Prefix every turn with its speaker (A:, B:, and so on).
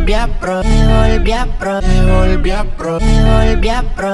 A: volví a pro, me volví a pro, me volví a pro, volví a pro.